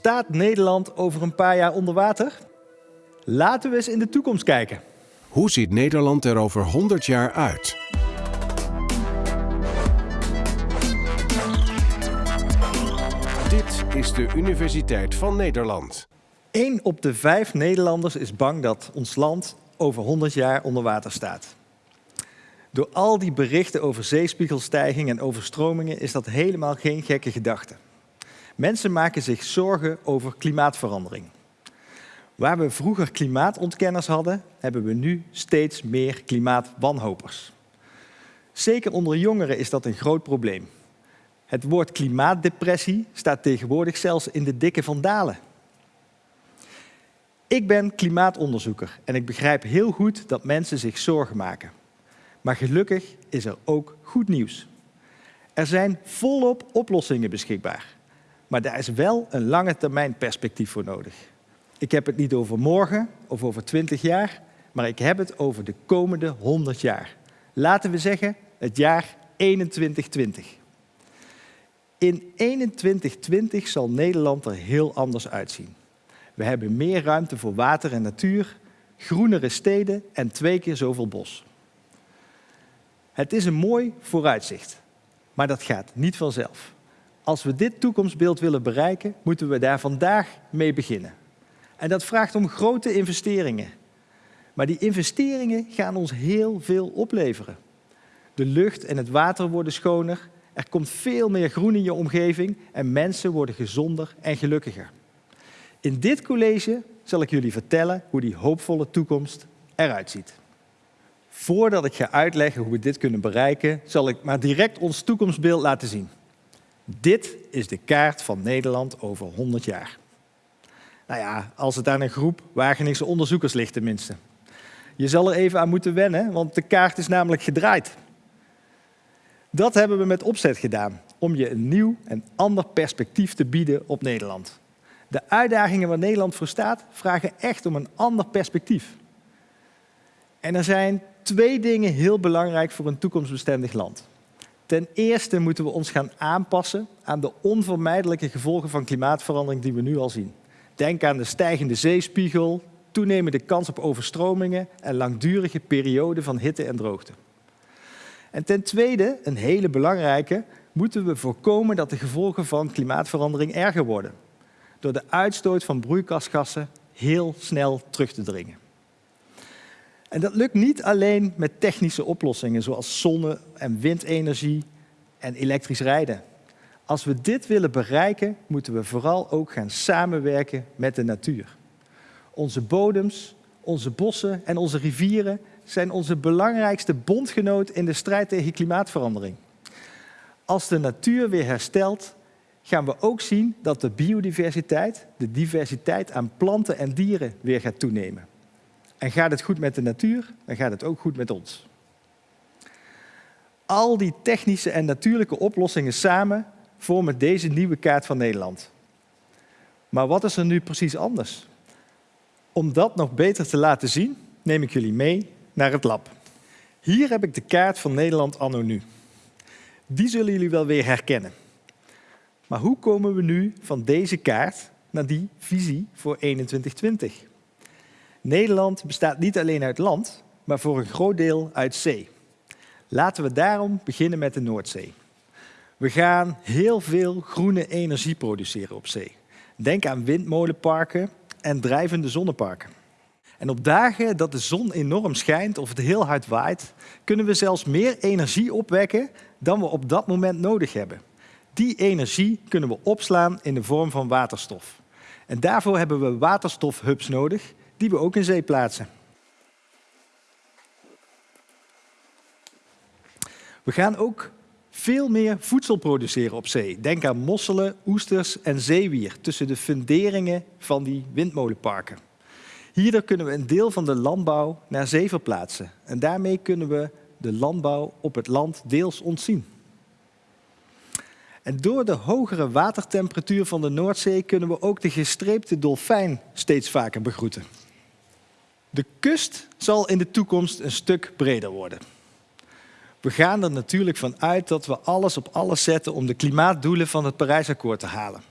Staat Nederland over een paar jaar onder water? Laten we eens in de toekomst kijken. Hoe ziet Nederland er over 100 jaar uit? Dit is de Universiteit van Nederland. 1 op de vijf Nederlanders is bang dat ons land over 100 jaar onder water staat. Door al die berichten over zeespiegelstijging en overstromingen is dat helemaal geen gekke gedachte. Mensen maken zich zorgen over klimaatverandering. Waar we vroeger klimaatontkenners hadden, hebben we nu steeds meer klimaatwanhopers. Zeker onder jongeren is dat een groot probleem. Het woord klimaatdepressie staat tegenwoordig zelfs in de dikke van dalen. Ik ben klimaatonderzoeker en ik begrijp heel goed dat mensen zich zorgen maken. Maar gelukkig is er ook goed nieuws. Er zijn volop oplossingen beschikbaar. Maar daar is wel een lange termijn perspectief voor nodig. Ik heb het niet over morgen of over 20 jaar, maar ik heb het over de komende 100 jaar. Laten we zeggen het jaar 2120. In 2120 zal Nederland er heel anders uitzien. We hebben meer ruimte voor water en natuur, groenere steden en twee keer zoveel bos. Het is een mooi vooruitzicht, maar dat gaat niet vanzelf. Als we dit toekomstbeeld willen bereiken, moeten we daar vandaag mee beginnen. En dat vraagt om grote investeringen. Maar die investeringen gaan ons heel veel opleveren. De lucht en het water worden schoner, er komt veel meer groen in je omgeving en mensen worden gezonder en gelukkiger. In dit college zal ik jullie vertellen hoe die hoopvolle toekomst eruit ziet. Voordat ik ga uitleggen hoe we dit kunnen bereiken, zal ik maar direct ons toekomstbeeld laten zien. Dit is de kaart van Nederland over 100 jaar. Nou ja, als het aan een groep Wageningse onderzoekers ligt tenminste. Je zal er even aan moeten wennen, want de kaart is namelijk gedraaid. Dat hebben we met opzet gedaan, om je een nieuw en ander perspectief te bieden op Nederland. De uitdagingen waar Nederland voor staat, vragen echt om een ander perspectief. En er zijn twee dingen heel belangrijk voor een toekomstbestendig land. Ten eerste moeten we ons gaan aanpassen aan de onvermijdelijke gevolgen van klimaatverandering die we nu al zien. Denk aan de stijgende zeespiegel, toenemende kans op overstromingen en langdurige perioden van hitte en droogte. En ten tweede, een hele belangrijke, moeten we voorkomen dat de gevolgen van klimaatverandering erger worden. Door de uitstoot van broeikasgassen heel snel terug te dringen. En dat lukt niet alleen met technische oplossingen zoals zonne- en windenergie en elektrisch rijden. Als we dit willen bereiken, moeten we vooral ook gaan samenwerken met de natuur. Onze bodems, onze bossen en onze rivieren zijn onze belangrijkste bondgenoot in de strijd tegen klimaatverandering. Als de natuur weer herstelt, gaan we ook zien dat de biodiversiteit, de diversiteit aan planten en dieren, weer gaat toenemen. En gaat het goed met de natuur, dan gaat het ook goed met ons. Al die technische en natuurlijke oplossingen samen vormen deze nieuwe kaart van Nederland. Maar wat is er nu precies anders? Om dat nog beter te laten zien, neem ik jullie mee naar het lab. Hier heb ik de kaart van Nederland anno nu. Die zullen jullie wel weer herkennen. Maar hoe komen we nu van deze kaart naar die visie voor 2120? Nederland bestaat niet alleen uit land, maar voor een groot deel uit zee. Laten we daarom beginnen met de Noordzee. We gaan heel veel groene energie produceren op zee. Denk aan windmolenparken en drijvende zonneparken. En op dagen dat de zon enorm schijnt of het heel hard waait, kunnen we zelfs meer energie opwekken dan we op dat moment nodig hebben. Die energie kunnen we opslaan in de vorm van waterstof. En daarvoor hebben we waterstofhubs nodig, die we ook in zee plaatsen. We gaan ook veel meer voedsel produceren op zee. Denk aan mosselen, oesters en zeewier tussen de funderingen van die windmolenparken. Hierdoor kunnen we een deel van de landbouw naar zee verplaatsen. En daarmee kunnen we de landbouw op het land deels ontzien. En door de hogere watertemperatuur van de Noordzee kunnen we ook de gestreepte dolfijn steeds vaker begroeten. De kust zal in de toekomst een stuk breder worden. We gaan er natuurlijk van uit dat we alles op alles zetten om de klimaatdoelen van het Parijsakkoord te halen.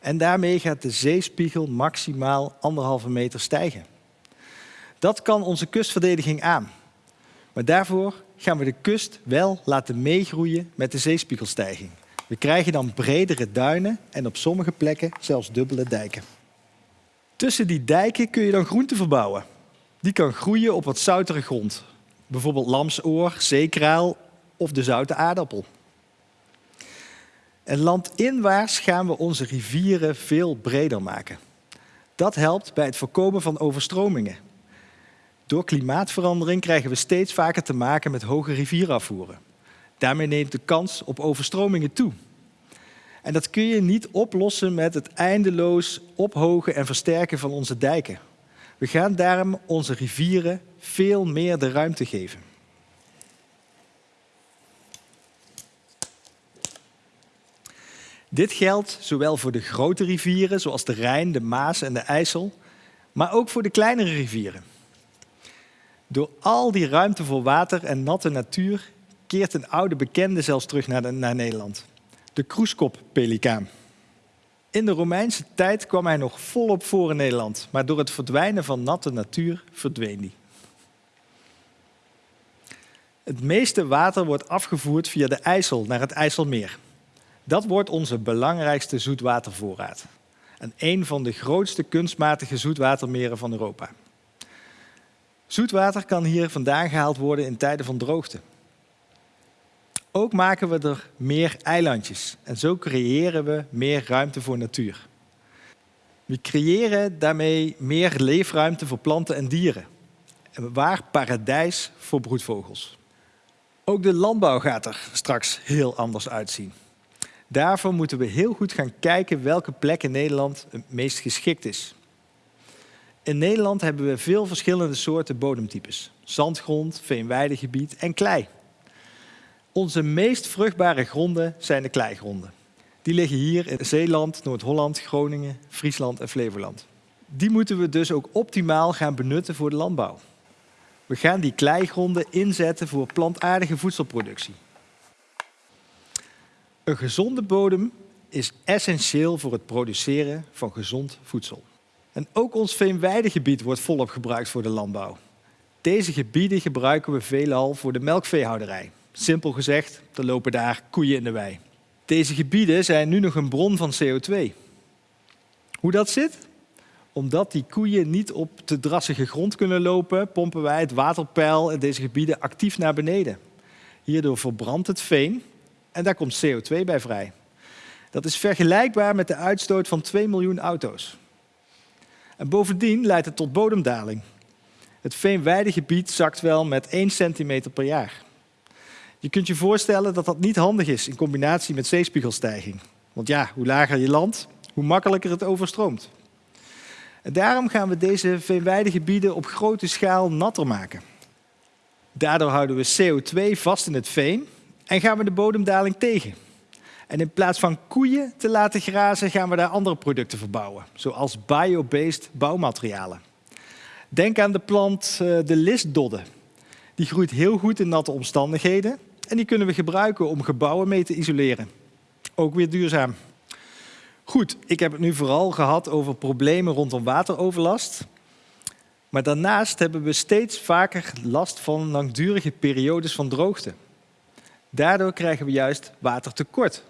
En daarmee gaat de zeespiegel maximaal anderhalve meter stijgen. Dat kan onze kustverdediging aan. Maar daarvoor gaan we de kust wel laten meegroeien met de zeespiegelstijging. We krijgen dan bredere duinen en op sommige plekken zelfs dubbele dijken. Tussen die dijken kun je dan groente verbouwen. Die kan groeien op wat zoutere grond. Bijvoorbeeld lamsoor, zeekraal of de zoute aardappel. En landinwaarts gaan we onze rivieren veel breder maken. Dat helpt bij het voorkomen van overstromingen. Door klimaatverandering krijgen we steeds vaker te maken met hoge rivierafvoeren. Daarmee neemt de kans op overstromingen toe. En dat kun je niet oplossen met het eindeloos ophogen en versterken van onze dijken. We gaan daarom onze rivieren veel meer de ruimte geven. Dit geldt zowel voor de grote rivieren, zoals de Rijn, de Maas en de IJssel, maar ook voor de kleinere rivieren. Door al die ruimte voor water en natte natuur keert een oude bekende zelfs terug naar, naar Nederland. De kroeskoppelikaan. In de Romeinse tijd kwam hij nog volop voor in Nederland, maar door het verdwijnen van natte natuur verdween hij. Het meeste water wordt afgevoerd via de IJssel naar het IJsselmeer. Dat wordt onze belangrijkste zoetwatervoorraad. En een van de grootste kunstmatige zoetwatermeren van Europa. Zoetwater kan hier vandaan gehaald worden in tijden van droogte. Ook maken we er meer eilandjes en zo creëren we meer ruimte voor natuur. We creëren daarmee meer leefruimte voor planten en dieren. En waar paradijs voor broedvogels. Ook de landbouw gaat er straks heel anders uitzien. Daarvoor moeten we heel goed gaan kijken welke plek in Nederland het meest geschikt is. In Nederland hebben we veel verschillende soorten bodemtypes. Zandgrond, veenweidegebied en klei. Onze meest vruchtbare gronden zijn de kleigronden. Die liggen hier in Zeeland, Noord-Holland, Groningen, Friesland en Flevoland. Die moeten we dus ook optimaal gaan benutten voor de landbouw. We gaan die kleigronden inzetten voor plantaardige voedselproductie. Een gezonde bodem is essentieel voor het produceren van gezond voedsel. En ook ons veenweidegebied wordt volop gebruikt voor de landbouw. Deze gebieden gebruiken we veelal voor de melkveehouderij. Simpel gezegd, er lopen daar koeien in de wei. Deze gebieden zijn nu nog een bron van CO2. Hoe dat zit? Omdat die koeien niet op te drassige grond kunnen lopen, pompen wij het waterpeil in deze gebieden actief naar beneden. Hierdoor verbrandt het veen en daar komt CO2 bij vrij. Dat is vergelijkbaar met de uitstoot van 2 miljoen auto's. En bovendien leidt het tot bodemdaling. Het veenweidegebied zakt wel met 1 centimeter per jaar. Je kunt je voorstellen dat dat niet handig is in combinatie met zeespiegelstijging. Want ja, hoe lager je land, hoe makkelijker het overstroomt. En daarom gaan we deze veenweidegebieden op grote schaal natter maken. Daardoor houden we CO2 vast in het veen en gaan we de bodemdaling tegen. En in plaats van koeien te laten grazen, gaan we daar andere producten verbouwen, zoals biobased bouwmaterialen. Denk aan de plant eh, de listdodde. Die groeit heel goed in natte omstandigheden en die kunnen we gebruiken om gebouwen mee te isoleren. Ook weer duurzaam. Goed, ik heb het nu vooral gehad over problemen rondom wateroverlast. Maar daarnaast hebben we steeds vaker last van langdurige periodes van droogte. Daardoor krijgen we juist watertekort.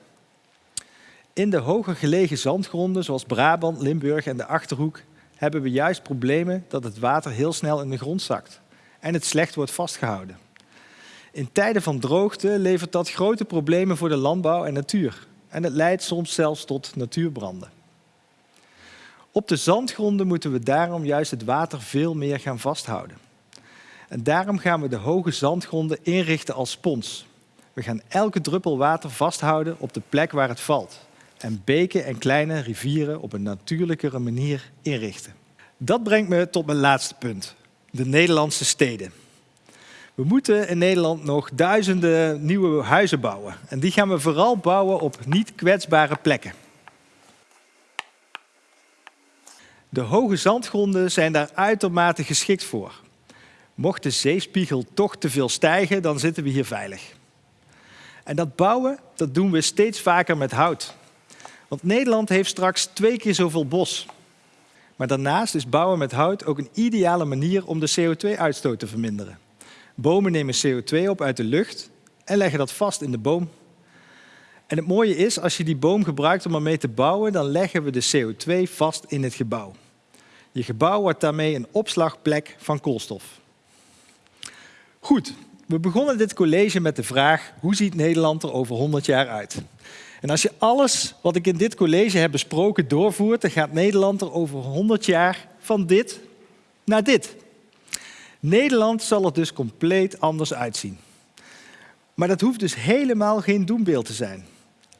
In de hoger gelegen zandgronden, zoals Brabant, Limburg en de Achterhoek, hebben we juist problemen dat het water heel snel in de grond zakt en het slecht wordt vastgehouden. In tijden van droogte levert dat grote problemen voor de landbouw en natuur. En het leidt soms zelfs tot natuurbranden. Op de zandgronden moeten we daarom juist het water veel meer gaan vasthouden. En daarom gaan we de hoge zandgronden inrichten als spons. We gaan elke druppel water vasthouden op de plek waar het valt. En beken en kleine rivieren op een natuurlijkere manier inrichten. Dat brengt me tot mijn laatste punt. De Nederlandse steden. We moeten in Nederland nog duizenden nieuwe huizen bouwen. En die gaan we vooral bouwen op niet kwetsbare plekken. De hoge zandgronden zijn daar uitermate geschikt voor. Mocht de zeespiegel toch te veel stijgen, dan zitten we hier veilig. En dat bouwen, dat doen we steeds vaker met hout. Want Nederland heeft straks twee keer zoveel bos. Maar daarnaast is bouwen met hout ook een ideale manier om de CO2-uitstoot te verminderen. Bomen nemen CO2 op uit de lucht en leggen dat vast in de boom. En het mooie is, als je die boom gebruikt om ermee te bouwen, dan leggen we de CO2 vast in het gebouw. Je gebouw wordt daarmee een opslagplek van koolstof. Goed, we begonnen dit college met de vraag: hoe ziet Nederland er over 100 jaar uit? En als je alles wat ik in dit college heb besproken doorvoert, dan gaat Nederland er over 100 jaar van dit naar dit. Nederland zal er dus compleet anders uitzien. Maar dat hoeft dus helemaal geen doembeeld te zijn.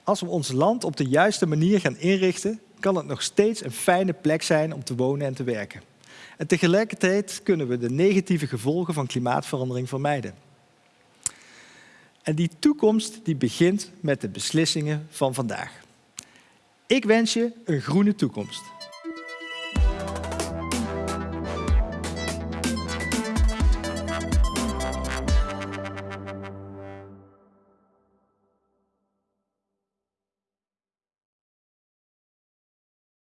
Als we ons land op de juiste manier gaan inrichten, kan het nog steeds een fijne plek zijn om te wonen en te werken. En tegelijkertijd kunnen we de negatieve gevolgen van klimaatverandering vermijden. En die toekomst die begint met de beslissingen van vandaag. Ik wens je een groene toekomst.